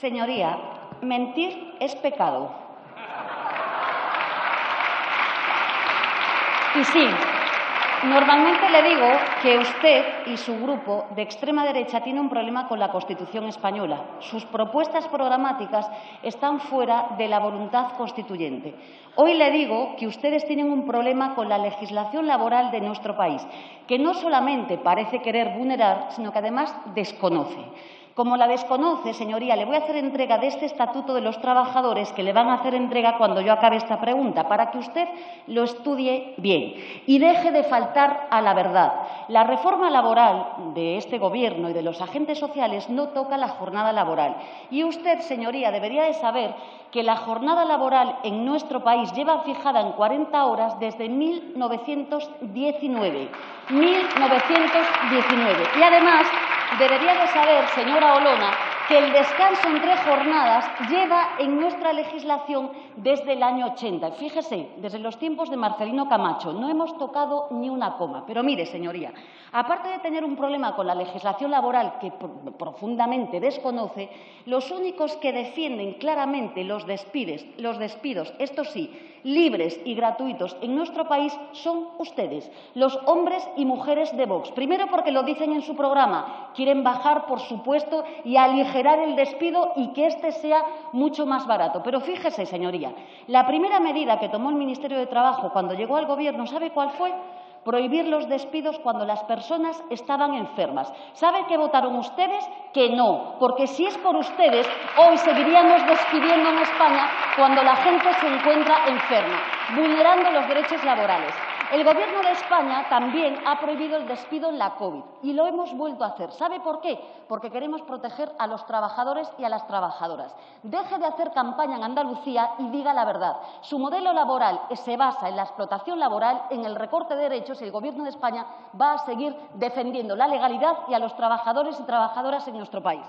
Señoría, mentir es pecado. Y sí, normalmente le digo que usted y su grupo de extrema derecha tienen un problema con la Constitución española. Sus propuestas programáticas están fuera de la voluntad constituyente. Hoy le digo que ustedes tienen un problema con la legislación laboral de nuestro país, que no solamente parece querer vulnerar, sino que además desconoce. Como la desconoce, señoría, le voy a hacer entrega de este Estatuto de los Trabajadores que le van a hacer entrega cuando yo acabe esta pregunta, para que usted lo estudie bien y deje de faltar a la verdad. La reforma laboral de este Gobierno y de los agentes sociales no toca la jornada laboral. Y usted, señoría, debería de saber que la jornada laboral en nuestro país lleva fijada en 40 horas desde 1919. 1919. Y además debería de saber, señora Olona, que el descanso entre jornadas lleva en nuestra legislación desde el año 80. Fíjese, desde los tiempos de Marcelino Camacho, no hemos tocado ni una coma. Pero mire, señoría, aparte de tener un problema con la legislación laboral que profundamente desconoce, los únicos que defienden claramente los despidos, los despidos, esto sí, libres y gratuitos en nuestro país son ustedes, los hombres y mujeres de Vox. Primero porque lo dicen en su programa, quieren bajar, por supuesto, y aligerar el despido y que éste sea mucho más barato. Pero fíjese, señoría, la primera medida que tomó el Ministerio de Trabajo cuando llegó al Gobierno, ¿sabe cuál fue? prohibir los despidos cuando las personas estaban enfermas. ¿Sabe qué votaron ustedes? Que no, porque si es por ustedes, hoy seguiríamos despidiendo en España cuando la gente se encuentra enferma, vulnerando los derechos laborales. El Gobierno de España también ha prohibido el despido en la COVID y lo hemos vuelto a hacer. ¿Sabe por qué? Porque queremos proteger a los trabajadores y a las trabajadoras. Deje de hacer campaña en Andalucía y diga la verdad. Su modelo laboral se basa en la explotación laboral, en el recorte de derechos y el Gobierno de España va a seguir defendiendo la legalidad y a los trabajadores y trabajadoras en nuestro país.